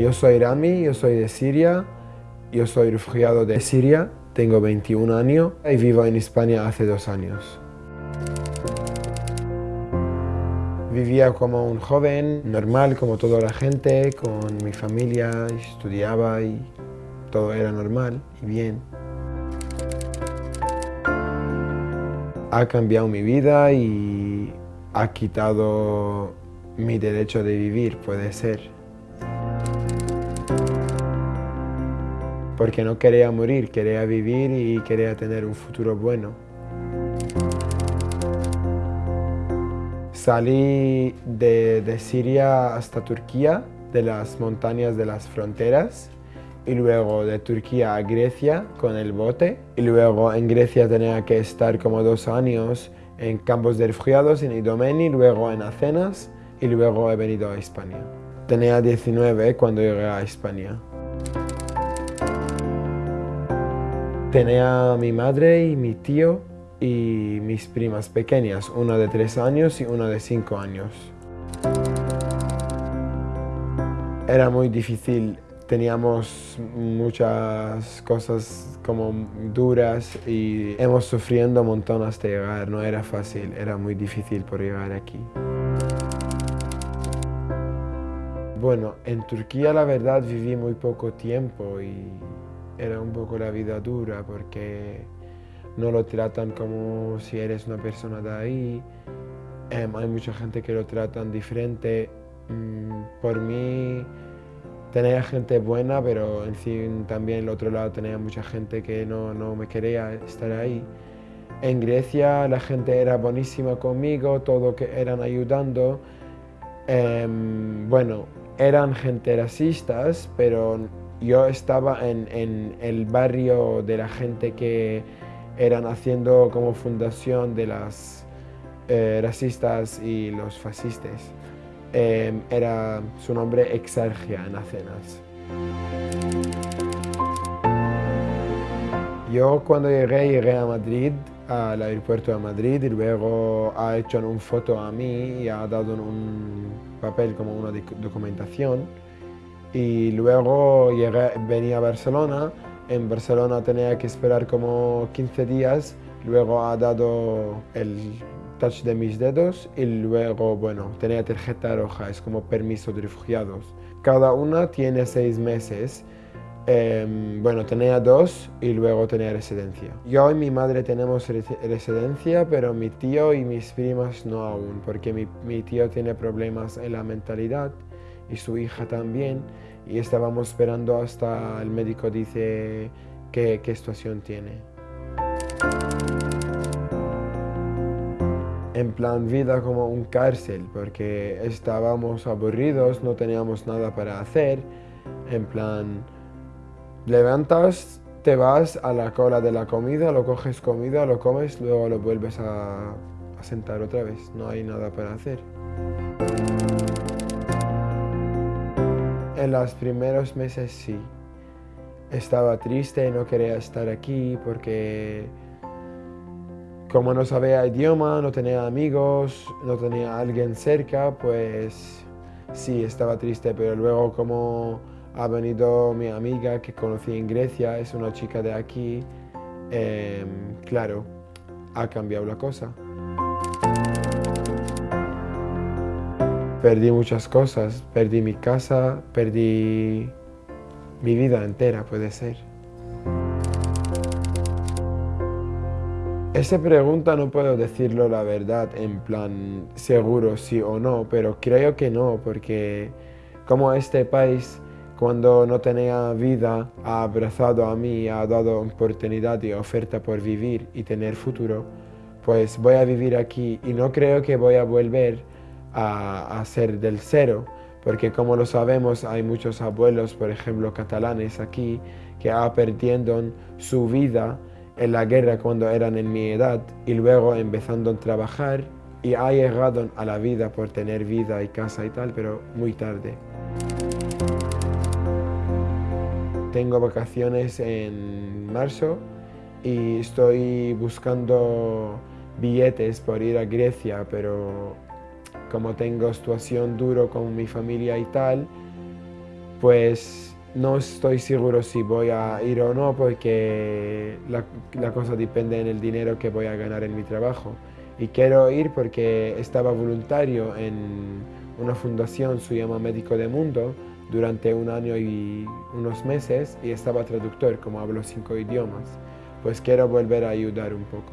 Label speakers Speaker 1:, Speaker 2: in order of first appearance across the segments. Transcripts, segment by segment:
Speaker 1: Yo soy Rami, yo soy de Siria, yo soy refugiado de Siria, tengo 21 años y vivo en España hace dos años. Vivía como un joven, normal como toda la gente, con mi familia, estudiaba y todo era normal y bien. Ha cambiado mi vida y ha quitado mi derecho de vivir, puede ser. Porque no quería morir, quería vivir y quería tener un futuro bueno. Salí de, Siria hasta Turquía, de las montañas de las fronteras, y luego de Turquía a Grecia con el bote, y luego en Grecia tenía que estar como dos años en campos de refugiados en Idomeni, luego en Atenas, y luego he venido a España. Tenía 19 cuando llegué a España. Tenía mi madre y mi tío y mis primas pequeñas, una de tres años y una de cinco años. Era muy difícil, teníamos muchas cosas como duras y hemos sufriendo montón hasta llegar, no era fácil, era muy difícil por llegar aquí. Bueno, en Turquía la verdad viví muy poco tiempo y era un poco la vida dura porque no lo tratan como si eres una persona de ahí. Em, hay mucha gente que lo tratan diferente. Mm, por mí tenía gente buena, pero en fin también el otro lado tenía mucha gente que no, no me quería estar ahí. En Grecia la gente era buenísima conmigo, todo que eran ayudando. Em, bueno, eran gente racistas, pero yo estaba en, el barrio de la gente que eran haciendo como fundación de las eh, racistas y los fascistas. Em, era su nombre Exargia en Atenas. Yo cuando llegué, llegué a Madrid, al aeropuerto de Madrid y luego ha hecho una foto a mí y ha dado un papel como una documentación y luego llegué, venía a Barcelona en Barcelona tenía que esperar como 15 días, luego ha dado el touch de mis dedos y luego, bueno, tenía tarjeta roja, es como permiso de refugiados. Cada una tiene seis meses. Em, bueno, tenía dos y luego tenía residencia. Yo y mi madre tenemos residencia, pero mi tío y mis primas no aún, porque mi, mi tío tiene problemas en la mentalidad y su hija también y estábamos esperando hasta el médico dice qué, qué situación tiene. En plan vida como un cárcel, porque estábamos aburridos, no teníamos nada para hacer. En plan, levantas, te vas a la cola de la comida, lo coges comida, lo comes, luego lo vuelves a, a sentar otra vez. No hay nada para hacer. En los primeros meses sí. Estaba triste, no quería estar aquí porque como no sabía idioma, no tenía amigos, no tenía alguien cerca, pues sí, estaba triste, pero luego como ha venido mi amiga que conocí en Grecia, es una chica de aquí, em, claro, ha cambiado la cosa. Perdí muchas cosas, perdí mi casa, perdí mi vida entera, puede ser. Esa pregunta no puedo decirlo la verdad en plan seguro sí o no, pero creo que no, porque como este país cuando no tenía vida ha abrazado a mí, ha dado oportunidad y oferta por vivir y tener futuro, pues voy a vivir aquí y no creo que voy a volver a, ser del cero, porque como lo sabemos hay muchos abuelos, por ejemplo, catalanes aquí, que han perdiendo su vida en la guerra cuando eran en mi edad y luego empezando a trabajar y ha llegado a la vida por tener vida y casa y tal, pero muy tarde. Tengo vacaciones en marzo y estoy buscando billetes por ir a Grecia, pero como tengo situación duro con mi familia y tal, pues no estoy seguro si voy a ir o no porque la, la cosa depende en el dinero que voy a ganar en mi trabajo. Y quiero ir porque estaba voluntario en una fundación, se llama Médico de Mundo, durante un año y unos meses y estaba traductor, como hablo cinco idiomas. Pues quiero volver a ayudar un poco.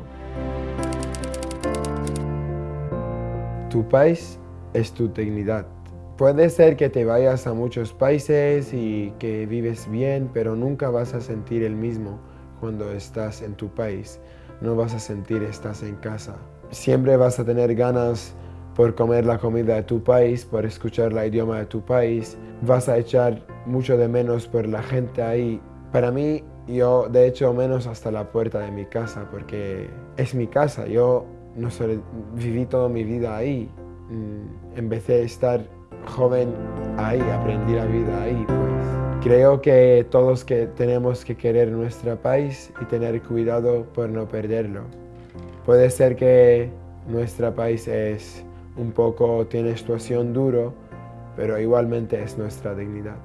Speaker 1: Tu país es tu dignidad. Puede ser que te vayas a muchos países y que vives bien, pero nunca vas a sentir el mismo cuando estás en tu país. No vas a sentir estás en casa. Siempre vas a tener ganas por comer la comida de tu país, por escuchar el idioma de tu país. Vas a echar mucho de menos por la gente ahí. Para mí, yo de hecho menos hasta la puerta de mi casa, porque es mi casa. Yo no viví toda mi vida ahí. Mm, empecé a estar joven ahí, aprendí la vida ahí. Pues. Creo que todos que tenemos que querer nuestro país y tener cuidado por no perderlo. Puede ser que nuestro país es un poco, tiene situación duro, pero igualmente es nuestra dignidad.